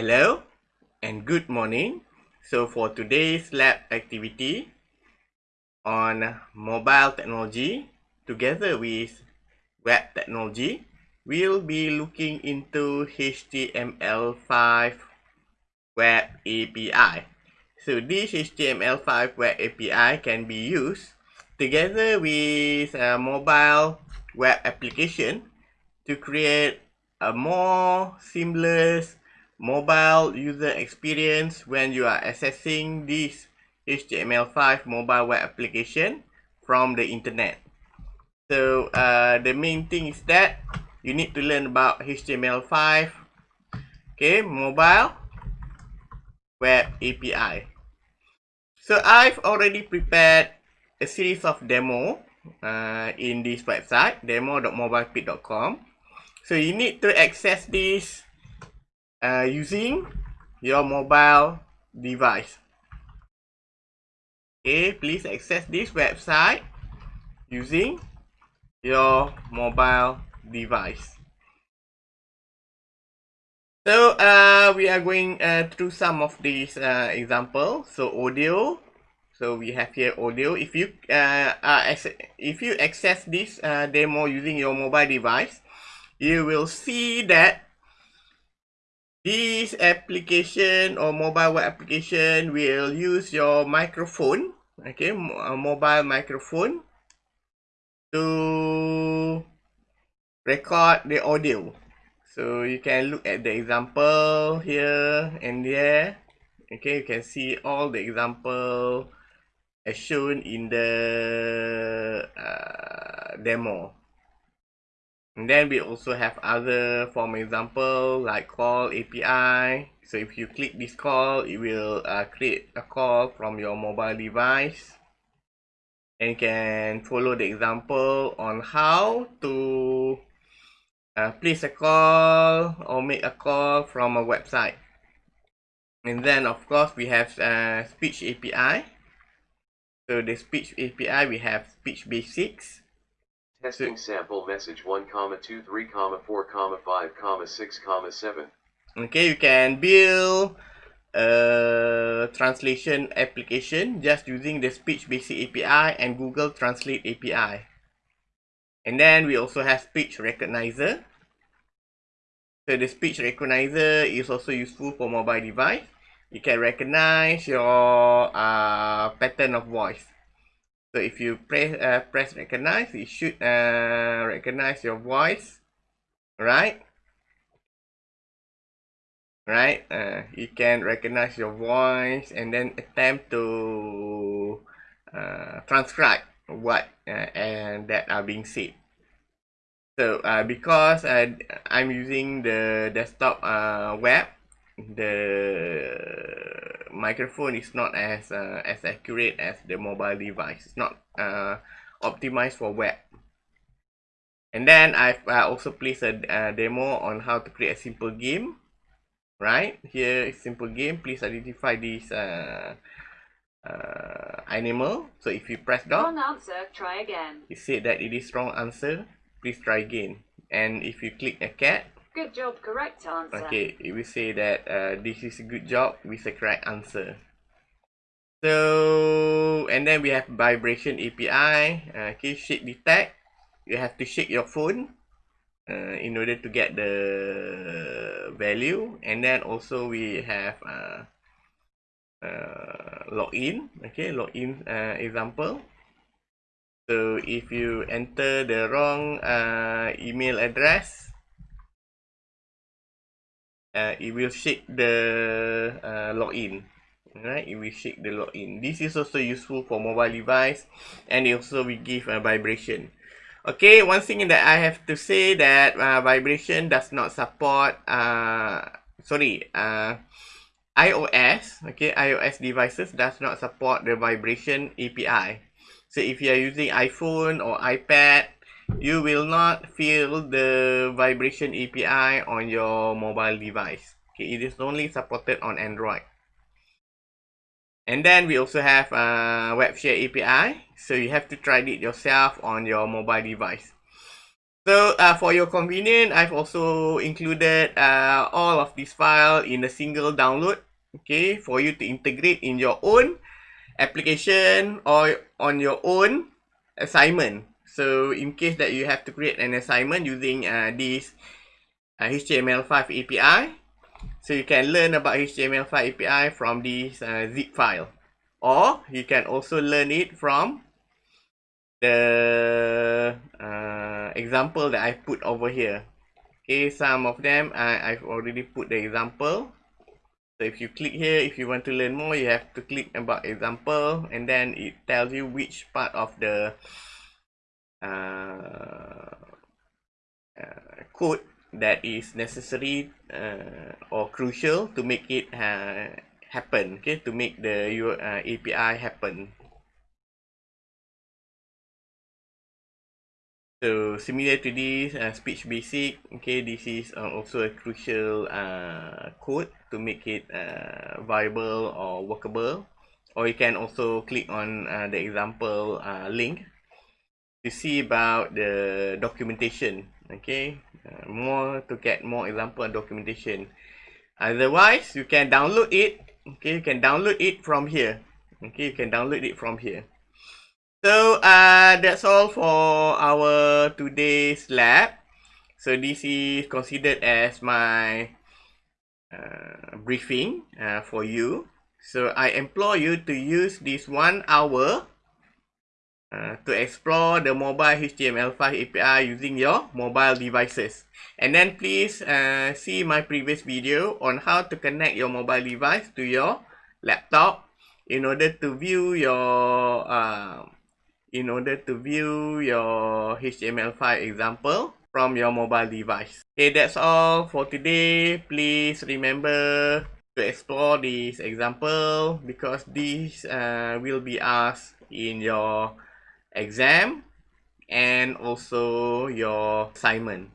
Hello and good morning. So for today's lab activity on mobile technology together with web technology, we'll be looking into HTML5 web API. So this HTML5 web API can be used together with a mobile web application to create a more seamless mobile user experience when you are accessing this HTML5 mobile web application from the internet. So uh, the main thing is that you need to learn about HTML5, okay, mobile web API. So I've already prepared a series of demo uh, in this website, demo.mobilepit.com. So you need to access this uh, using your mobile device. Okay, please access this website using your mobile device. So uh, we are going uh, through some of these uh, examples. So audio. So we have here audio. If you uh, if you access this uh, demo using your mobile device, you will see that This application or mobile web application will use your microphone, okay, a mobile microphone to record the audio. So you can look at the example here and there. Okay, you can see all the example as shown in the uh, demo. And then we also have other form example like call API. So if you click this call, it will uh, create a call from your mobile device. And you can follow the example on how to uh, place a call or make a call from a website. And then of course we have uh, speech API. So the speech API we have speech basics Testing sample message 1 comma 2 3 comma 4 comma 5 comma 6 comma 7. Okay, you can build a translation application just using the speech basic API and Google Translate API. And then we also have speech recognizer. So the speech recognizer is also useful for mobile device. You can recognize your uh, pattern of voice. So if you press uh, press recognize, it should uh, recognize your voice, right? Right? Uh, you can recognize your voice and then attempt to uh, transcribe what uh, and that are being said. So uh, because uh, I'm using the desktop uh, web, the microphone is not as uh, as accurate as the mobile device. It's not uh, optimized for web. And then I've uh, also placed a uh, demo on how to create a simple game. Right here is simple game. Please identify this uh, uh, animal. So if you press down, wrong answer. Try again. It said that it is wrong answer. Please try again. And if you click a cat, Good job, correct answer. Okay, we say that uh, this is a good job with the correct answer. So, and then we have vibration API. Uh, okay, shake detect. You have to shake your phone uh, in order to get the value. And then also we have uh, uh, login. Okay, login uh, example. So if you enter the wrong uh, email address, uh, it will shake the uh, login. Right it will shake the login. This is also useful for mobile device and it also we give a vibration. Okay one thing that i have to say that uh, vibration does not support uh sorry uh ios okay ios devices does not support the vibration api so if you are using iphone or ipad you will not feel the vibration API on your mobile device. Okay, it is only supported on Android. And then we also have a WebShare API. So you have to try it yourself on your mobile device. So uh, for your convenience, I've also included uh, all of this file in a single download. Okay, for you to integrate in your own application or on your own assignment. So in case that you have to create an assignment using uh, this uh, HTML5 API, so you can learn about HTML5 API from this uh, zip file. Or you can also learn it from the uh, example that I put over here. Okay, some of them I, I've already put the example. So if you click here, if you want to learn more, you have to click about example and then it tells you which part of the code that is necessary uh, or crucial to make it uh, happen okay to make the your uh, API happen. So similar to this uh, speech basic okay this is uh, also a crucial uh, code to make it uh, viable or workable. Or you can also click on uh, the example uh, link to see about the documentation okay? Uh, more to get more example documentation. Otherwise you can download it okay? You can download it from here okay? You can download it from here. So uh that's all for our today's lab. So this is considered as my uh, briefing uh, for you. So i implore you to use this one hour uh, to explore the mobile HTML5 API using your mobile devices. And then please uh, see my previous video on how to connect your mobile device to your laptop in order to view your uh, in order to view your HTML5 example from your mobile device. Okay, that's all for today. Please remember to explore this example because this uh, will be asked in your exam and also your assignment